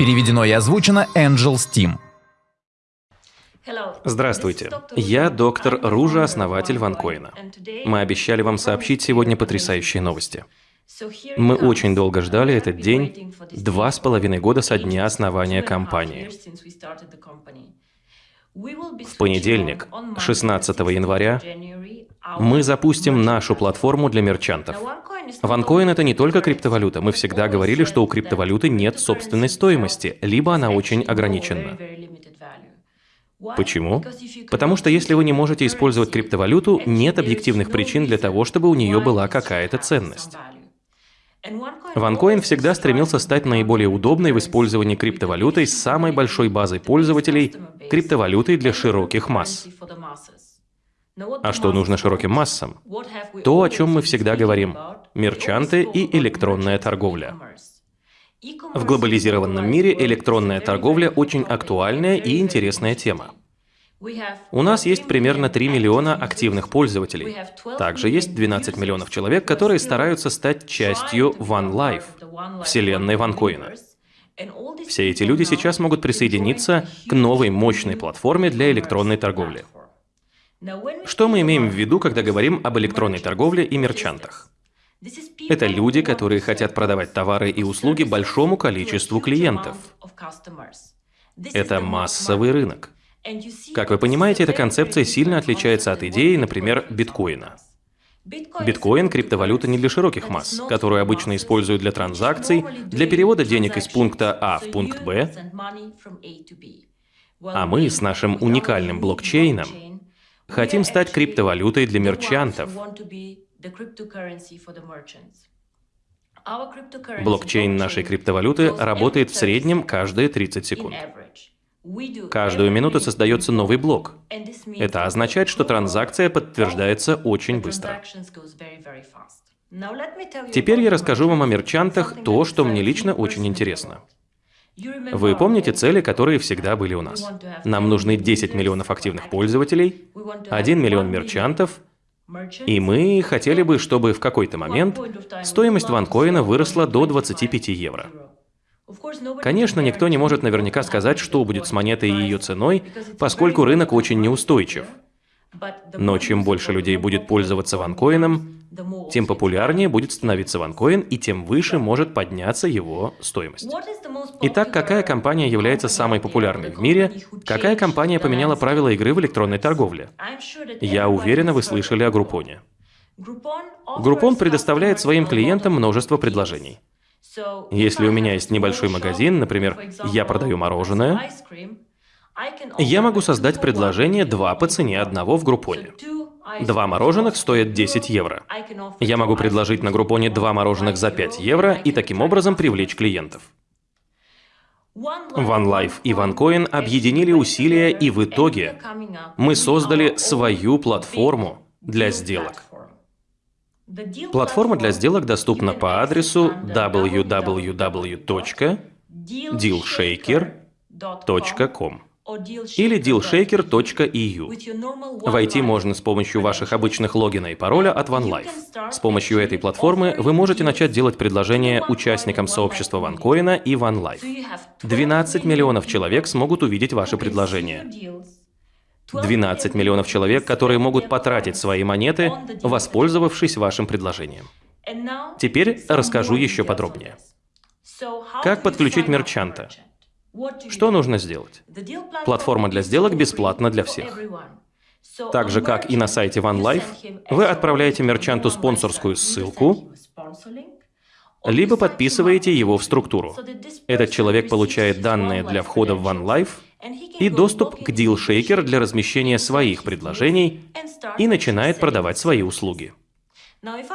Переведено и озвучено Angel Steam. Здравствуйте, я доктор Ружа, основатель ванкоина. Мы обещали вам сообщить сегодня потрясающие новости. Мы очень долго ждали этот день, два с половиной года со дня основания компании. В понедельник, 16 января, мы запустим нашу платформу для мерчантов. Ванкоин — это не только криптовалюта. Мы всегда говорили, что у криптовалюты нет собственной стоимости, либо она очень ограничена. Почему? Потому что если вы не можете использовать криптовалюту, нет объективных причин для того, чтобы у нее была какая-то ценность. OneCoin всегда стремился стать наиболее удобной в использовании криптовалютой с самой большой базой пользователей, криптовалютой для широких масс. А что нужно широким массам? То, о чем мы всегда говорим – мерчанты и электронная торговля. В глобализированном мире электронная торговля очень актуальная и интересная тема. У нас есть примерно 3 миллиона активных пользователей. Также есть 12 миллионов человек, которые стараются стать частью One Life, вселенной ванкоина. Все эти люди сейчас могут присоединиться к новой мощной платформе для электронной торговли. Что мы имеем в виду, когда говорим об электронной торговле и мерчантах? Это люди, которые хотят продавать товары и услуги большому количеству клиентов. Это массовый рынок. Как вы понимаете, эта концепция сильно отличается от идеи, например, биткоина. Биткоин – криптовалюта не для широких масс, которую обычно используют для транзакций, для перевода денег из пункта А в пункт Б, а мы с нашим уникальным блокчейном Хотим стать криптовалютой для мерчантов. Блокчейн нашей криптовалюты работает в среднем каждые 30 секунд. Каждую минуту создается новый блок. Это означает, что транзакция подтверждается очень быстро. Теперь я расскажу вам о мерчантах то, что мне лично очень интересно. Вы помните цели, которые всегда были у нас? Нам нужны 10 миллионов активных пользователей, 1 миллион мерчантов, и мы хотели бы, чтобы в какой-то момент стоимость ванкоина выросла до 25 евро. Конечно, никто не может наверняка сказать, что будет с монетой и ее ценой, поскольку рынок очень неустойчив. Но чем больше людей будет пользоваться ванкоином, тем популярнее будет становиться ванкоин и тем выше может подняться его стоимость. Итак, какая компания является самой популярной в мире? Какая компания поменяла правила игры в электронной торговле? Я уверена, вы слышали о Группоне. Группон предоставляет своим клиентам множество предложений. Если у меня есть небольшой магазин, например, я продаю мороженое, я могу создать предложение два по цене одного в Группоне. Два мороженых стоят 10 евро. Я могу предложить на Группоне два мороженых за 5 евро и таким образом привлечь клиентов. OneLife и OneCoin объединили усилия и в итоге мы создали свою платформу для сделок. Платформа для сделок доступна по адресу www.dealshaker.com или dealshaker.eu. Войти можно с помощью ваших обычных логина и пароля от OneLife. С помощью этой платформы вы можете начать делать предложения участникам сообщества OneCoin и OneLife. 12 миллионов человек смогут увидеть ваши предложения. 12 миллионов человек, которые могут потратить свои монеты, воспользовавшись вашим предложением. Теперь расскажу еще подробнее. Как подключить мерчанта? Что нужно сделать? Платформа для сделок бесплатна для всех. Так же, как и на сайте OneLife, вы отправляете мерчанту спонсорскую ссылку, либо подписываете его в структуру. Этот человек получает данные для входа в OneLife и доступ к DealShaker для размещения своих предложений и начинает продавать свои услуги.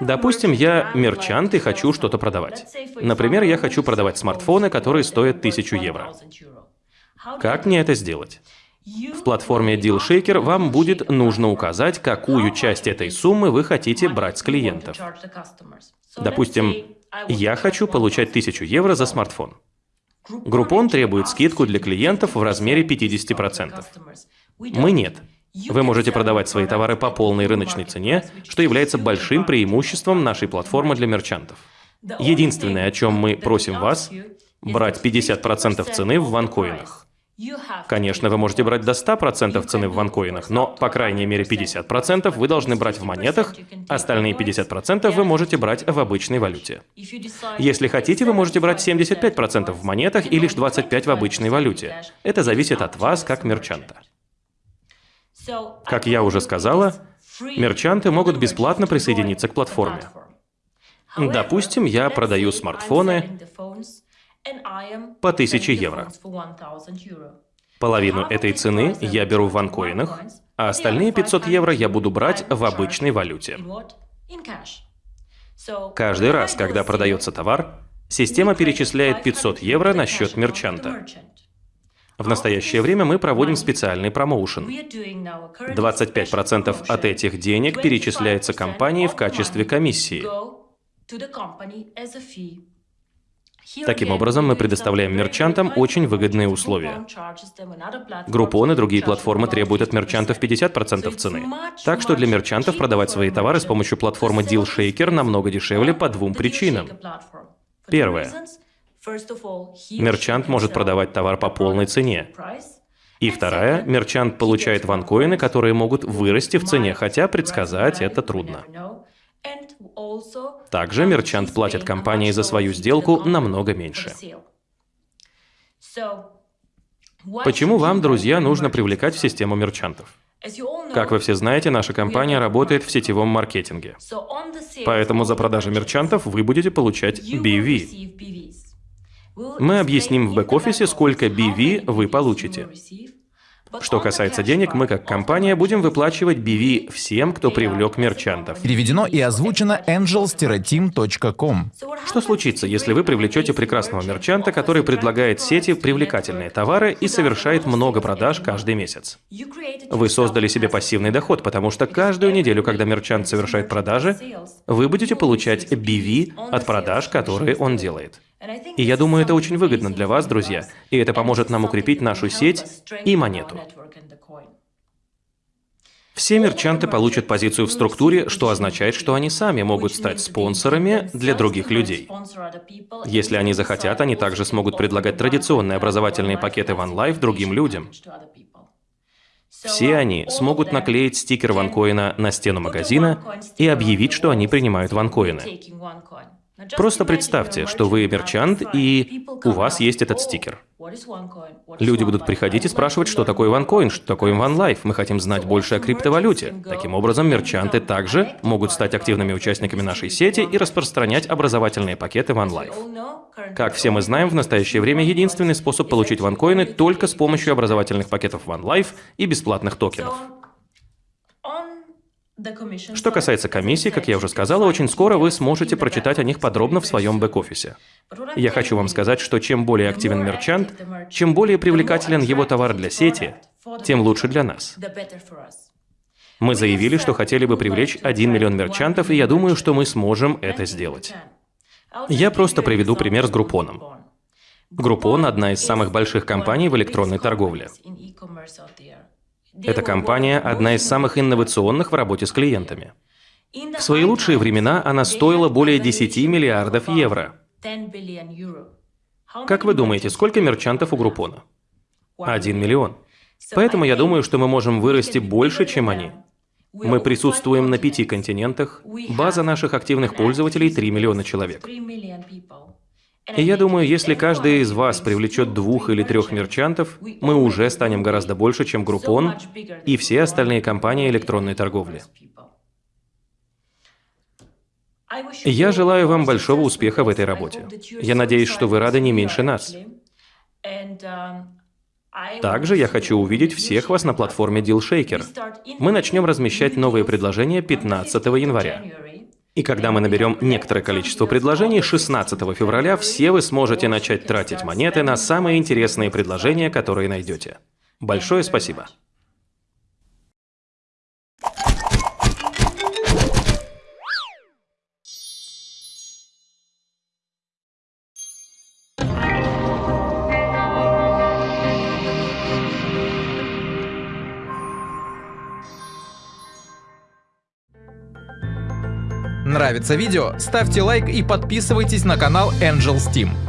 Допустим, я мерчант и хочу что-то продавать. Например, я хочу продавать смартфоны, которые стоят 1000 евро. Как мне это сделать? В платформе DealShaker вам будет нужно указать, какую часть этой суммы вы хотите брать с клиентов. Допустим, я хочу получать 1000 евро за смартфон. Группон требует скидку для клиентов в размере 50%. Мы нет. Вы можете продавать свои товары по полной рыночной цене, что является большим преимуществом нашей платформы для мерчантов. Единственное, о чем мы просим вас, брать 50% цены в ванкоинах. Конечно, вы можете брать до 100% цены в ванкоинах, но, по крайней мере, 50% вы должны брать в монетах, остальные 50% вы можете брать в обычной валюте. Если хотите, вы можете брать 75% в монетах и лишь 25% в обычной валюте. Это зависит от вас как мерчанта. Как я уже сказала, мерчанты могут бесплатно присоединиться к платформе. Допустим, я продаю смартфоны по 1000 евро. Половину этой цены я беру в ванкоинах, а остальные 500 евро я буду брать в обычной валюте. Каждый раз, когда продается товар, система перечисляет 500 евро на счет мерчанта. В настоящее время мы проводим специальный промоушен. 25% от этих денег перечисляется компании в качестве комиссии. Таким образом, мы предоставляем мерчантам очень выгодные условия. Groupon и другие платформы требуют от мерчантов 50% цены. Так что для мерчантов продавать свои товары с помощью платформы DealShaker намного дешевле по двум причинам. Первое. Мерчант может продавать товар по полной цене. И вторая, мерчант получает ванкоины, которые могут вырасти в цене, хотя предсказать это трудно. Также мерчант платит компании за свою сделку намного меньше. Почему вам, друзья, нужно привлекать в систему мерчантов? Как вы все знаете, наша компания работает в сетевом маркетинге. Поэтому за продажи мерчантов вы будете получать BV. Мы объясним в бэк-офисе, сколько BV вы получите. Что касается денег, мы как компания будем выплачивать BV всем, кто привлек мерчантов. Переведено и озвучено angels-team.com. Что случится, если вы привлечете прекрасного мерчанта, который предлагает сети привлекательные товары и совершает много продаж каждый месяц? Вы создали себе пассивный доход, потому что каждую неделю, когда мерчант совершает продажи, вы будете получать BV от продаж, которые он делает. И я думаю, это очень выгодно для вас, друзья, и это поможет нам укрепить нашу сеть и монету. Все мерчанты получат позицию в структуре, что означает, что они сами могут стать спонсорами для других людей. Если они захотят, они также смогут предлагать традиционные образовательные пакеты OneLife другим людям. Все они смогут наклеить стикер ванкоина на стену магазина и объявить, что они принимают ванкоины. Просто представьте, что вы мерчант, и у вас есть этот стикер. Люди будут приходить и спрашивать, что такое OneCoin, что такое OneLife. Мы хотим знать больше о криптовалюте. Таким образом, мерчанты также могут стать активными участниками нашей сети и распространять образовательные пакеты OneLife. Как все мы знаем, в настоящее время единственный способ получить OneCoin только с помощью образовательных пакетов OneLife и бесплатных токенов. Что касается комиссий, как я уже сказала, очень скоро вы сможете прочитать о них подробно в своем бэк-офисе. Я хочу вам сказать, что чем более активен мерчант, чем более привлекателен его товар для сети, тем лучше для нас. Мы заявили, что хотели бы привлечь 1 миллион мерчантов, и я думаю, что мы сможем это сделать. Я просто приведу пример с Группоном. Группон – одна из самых больших компаний в электронной торговле. Эта компания – одна из самых инновационных в работе с клиентами. В свои лучшие времена она стоила более 10 миллиардов евро. Как вы думаете, сколько мерчантов у Группона? Один миллион. Поэтому я думаю, что мы можем вырасти больше, чем они. Мы присутствуем на пяти континентах, база наших активных пользователей – 3 миллиона человек. И я думаю, если каждый из вас привлечет двух или трех мерчантов, мы уже станем гораздо больше, чем Groupon и все остальные компании электронной торговли. Я желаю вам большого успеха в этой работе. Я надеюсь, что вы рады не меньше нас. Также я хочу увидеть всех вас на платформе DealShaker. Мы начнем размещать новые предложения 15 января. И когда мы наберем некоторое количество предложений, 16 февраля все вы сможете начать тратить монеты на самые интересные предложения, которые найдете. Большое спасибо. Нравится видео? Ставьте лайк и подписывайтесь на канал Angels Team.